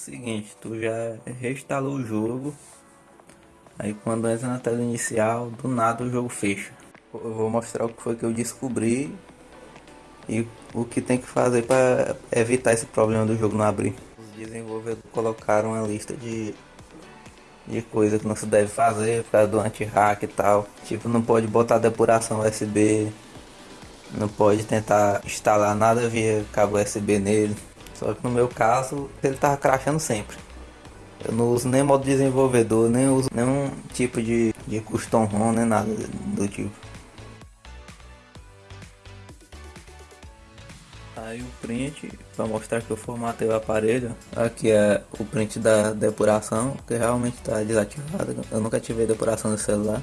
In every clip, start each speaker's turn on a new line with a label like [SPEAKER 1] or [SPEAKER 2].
[SPEAKER 1] Seguinte, tu já reinstalou o jogo. Aí quando entra na tela inicial, do nada o jogo fecha. Eu vou mostrar o que foi que eu descobri e o que tem que fazer para evitar esse problema do jogo não abrir. Os desenvolvedores colocaram uma lista de, de coisas que não se deve fazer causa do anti-hack e tal. Tipo, não pode botar depuração USB, não pode tentar instalar nada via cabo USB nele. Só que no meu caso, ele tava crashando sempre. Eu não uso nem modo desenvolvedor, nem uso nenhum tipo de, de custom ROM, nem nada do tipo. Aí o print, para mostrar que eu formatei o aparelho, aqui é o print da depuração, que realmente está desativado, eu nunca tive depuração no celular.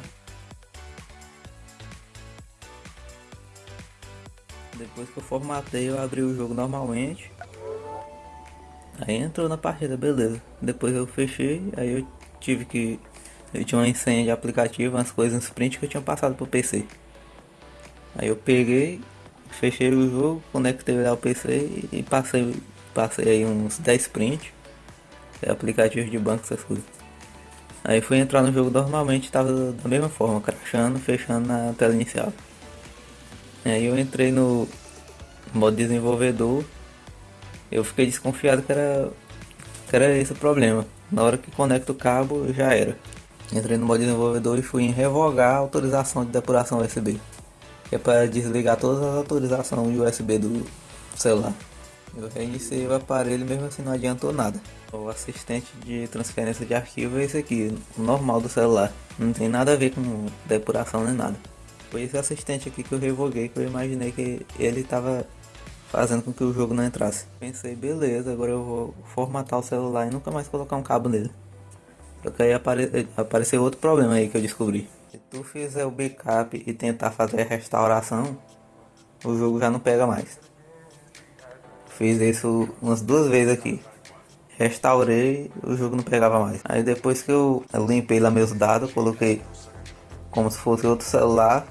[SPEAKER 1] Depois que eu formatei, eu abri o jogo normalmente. Aí entrou na partida, beleza. Depois eu fechei, aí eu tive que. Eu tinha uma senha de aplicativo, umas coisas no sprint que eu tinha passado pro PC. Aí eu peguei, fechei o jogo, conectei lá o PC e passei, passei aí uns 10 prints. É aplicativo de banco, essas coisas. Aí fui entrar no jogo normalmente, tava da mesma forma, crashando, fechando na tela inicial. Aí eu entrei no modo desenvolvedor eu fiquei desconfiado que era, que era esse o problema. Na hora que conecta o cabo, já era. Entrei no modo desenvolvedor e fui em revogar a autorização de depuração USB. Que é para desligar todas as autorizações USB do celular. Eu reiniciei o aparelho mesmo assim não adiantou nada. O assistente de transferência de arquivo é esse aqui, o normal do celular. Não tem nada a ver com depuração nem nada. Foi esse assistente aqui que eu revoguei que eu imaginei que ele estava fazendo com que o jogo não entrasse. Pensei, beleza, agora eu vou formatar o celular e nunca mais colocar um cabo nele. Só que aí apare apareceu outro problema aí que eu descobri. Se tu fizer o backup e tentar fazer a restauração, o jogo já não pega mais. Fiz isso umas duas vezes aqui. Restaurei, o jogo não pegava mais. Aí depois que eu limpei lá meus dados, coloquei como se fosse outro celular.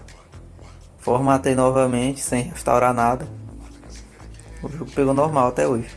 [SPEAKER 1] Formatei novamente sem restaurar nada. O jogo pegou normal até hoje.